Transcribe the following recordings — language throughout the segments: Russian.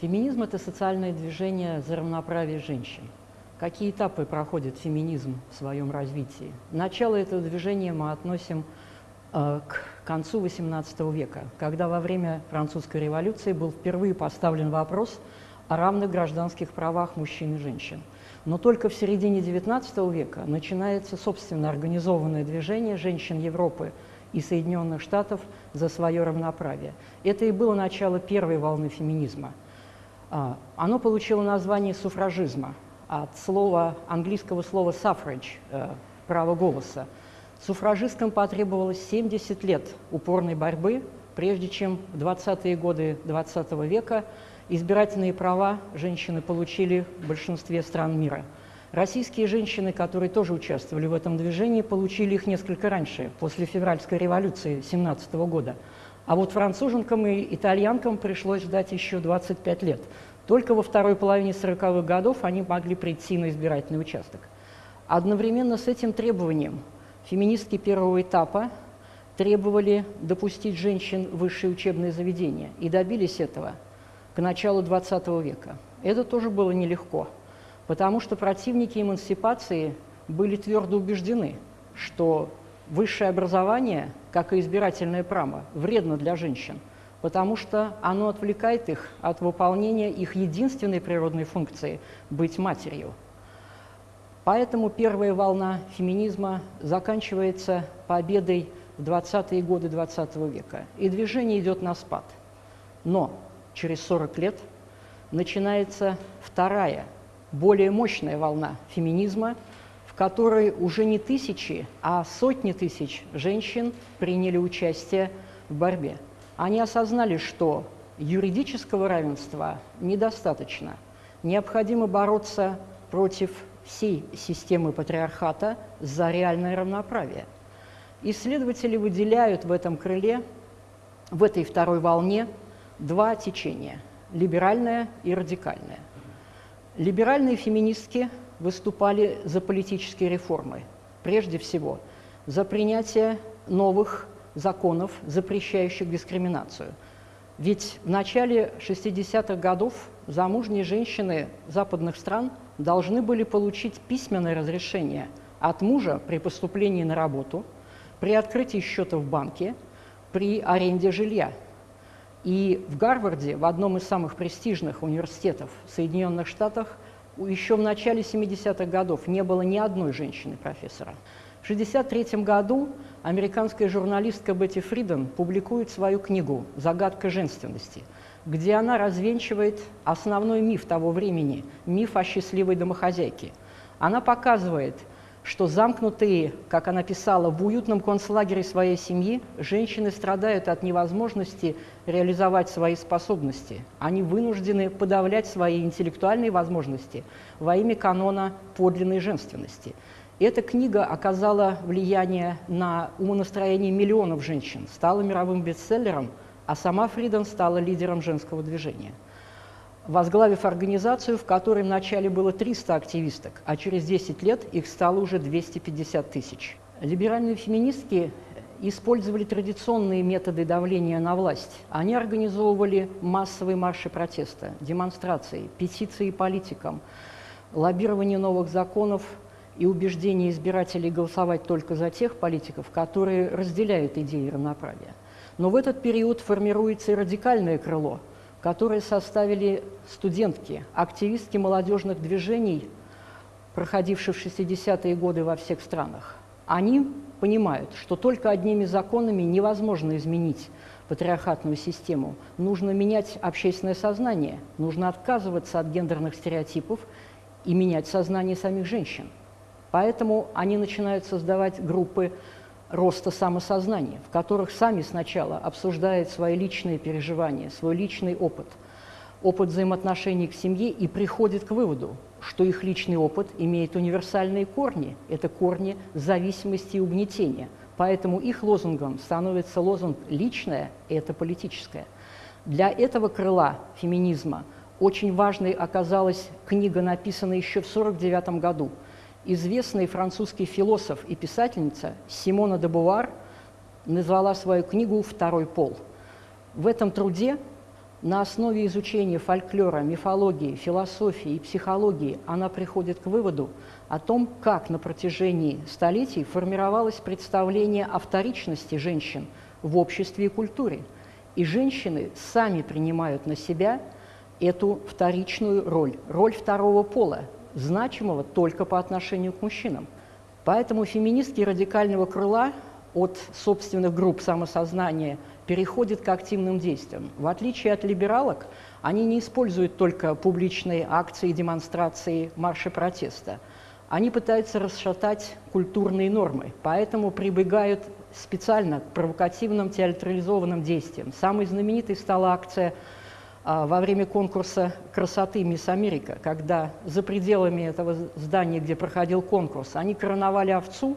Феминизм – это социальное движение за равноправие женщин. Какие этапы проходит феминизм в своем развитии? Начало этого движения мы относим э, к концу XVIII века, когда во время французской революции был впервые поставлен вопрос о равных гражданских правах мужчин и женщин. Но только в середине XIX века начинается собственно организованное движение женщин Европы и Соединенных Штатов за свое равноправие. Это и было начало первой волны феминизма – а, оно получило название суфражизма от слова, английского слова suffrage, э, право голоса. Суфражисткам потребовалось 70 лет упорной борьбы, прежде чем в 20-е годы 20 -го века избирательные права женщины получили в большинстве стран мира. Российские женщины, которые тоже участвовали в этом движении, получили их несколько раньше, после февральской революции 17 года. А вот француженкам и итальянкам пришлось ждать еще 25 лет. Только во второй половине 40-х годов они могли прийти на избирательный участок. Одновременно с этим требованием феминистки первого этапа требовали допустить женщин в высшие учебные заведения и добились этого к началу XX века. Это тоже было нелегко, потому что противники эмансипации были твердо убеждены, что высшее образование, как и избирательное право, вредно для женщин, потому что оно отвлекает их от выполнения их единственной природной функции – быть матерью. Поэтому первая волна феминизма заканчивается победой в 20-е годы XX -го века, и движение идет на спад. Но через 40 лет начинается вторая, более мощная волна феминизма – в которой уже не тысячи, а сотни тысяч женщин приняли участие в борьбе. Они осознали, что юридического равенства недостаточно. Необходимо бороться против всей системы патриархата за реальное равноправие. Исследователи выделяют в этом крыле, в этой второй волне, два течения – либеральное и радикальное. Либеральные феминистки выступали за политические реформы, прежде всего за принятие новых законов, запрещающих дискриминацию. Ведь в начале 60-х годов замужние женщины западных стран должны были получить письменное разрешение от мужа при поступлении на работу, при открытии счета в банке, при аренде жилья. И в Гарварде, в одном из самых престижных университетов в Соединенных Штатах, еще в начале 70-х годов не было ни одной женщины-профессора. В 1963 году американская журналистка Бетти Фриден публикует свою книгу «Загадка женственности», где она развенчивает основной миф того времени – миф о счастливой домохозяйке. Она показывает – что замкнутые, как она писала, в уютном концлагере своей семьи, женщины страдают от невозможности реализовать свои способности. Они вынуждены подавлять свои интеллектуальные возможности во имя канона подлинной женственности. Эта книга оказала влияние на умонастроение миллионов женщин, стала мировым бестселлером, а сама Фриден стала лидером женского движения – возглавив организацию, в которой вначале было 300 активисток, а через 10 лет их стало уже 250 тысяч. Либеральные феминистки использовали традиционные методы давления на власть. Они организовывали массовые марши протеста, демонстрации, петиции политикам, лоббирование новых законов и убеждение избирателей голосовать только за тех политиков, которые разделяют идеи равноправия. Но в этот период формируется и радикальное крыло – которые составили студентки, активистки молодежных движений, проходившие в 60-е годы во всех странах. Они понимают, что только одними законами невозможно изменить патриархатную систему. Нужно менять общественное сознание, нужно отказываться от гендерных стереотипов и менять сознание самих женщин. Поэтому они начинают создавать группы роста самосознания, в которых сами сначала обсуждают свои личные переживания, свой личный опыт, опыт взаимоотношений к семье и приходят к выводу, что их личный опыт имеет универсальные корни. Это корни зависимости и угнетения. Поэтому их лозунгом становится лозунг «личное» – это политическое. Для этого крыла феминизма очень важной оказалась книга, написанная еще в 1949 году. Известный французский философ и писательница Симона де Бувар назвала свою книгу «Второй пол». В этом труде на основе изучения фольклора, мифологии, философии и психологии она приходит к выводу о том, как на протяжении столетий формировалось представление о вторичности женщин в обществе и культуре. И женщины сами принимают на себя эту вторичную роль, роль второго пола, значимого только по отношению к мужчинам. Поэтому феминистки радикального крыла от собственных групп самосознания переходят к активным действиям. В отличие от либералок, они не используют только публичные акции, демонстрации, марши протеста. Они пытаются расшатать культурные нормы, поэтому прибегают специально к провокативным театрализованным действиям. Самой знаменитой стала акция во время конкурса красоты «Мисс Америка», когда за пределами этого здания, где проходил конкурс, они короновали овцу,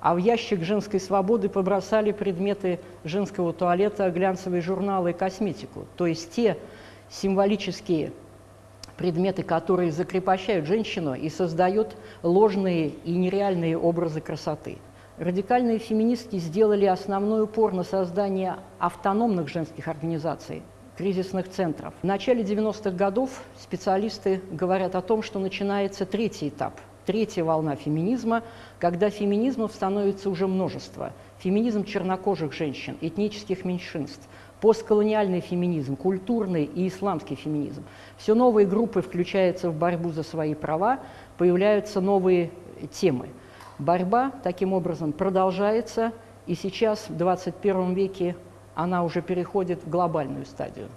а в ящик женской свободы побросали предметы женского туалета, глянцевые журналы и косметику. То есть те символические предметы, которые закрепощают женщину и создают ложные и нереальные образы красоты. Радикальные феминистки сделали основной упор на создание автономных женских организаций, кризисных центров. В начале 90-х годов специалисты говорят о том, что начинается третий этап, третья волна феминизма, когда феминизмов становится уже множество. Феминизм чернокожих женщин, этнических меньшинств, постколониальный феминизм, культурный и исламский феминизм. Все новые группы включаются в борьбу за свои права, появляются новые темы. Борьба таким образом продолжается, и сейчас, в 21 веке, она уже переходит в глобальную стадию.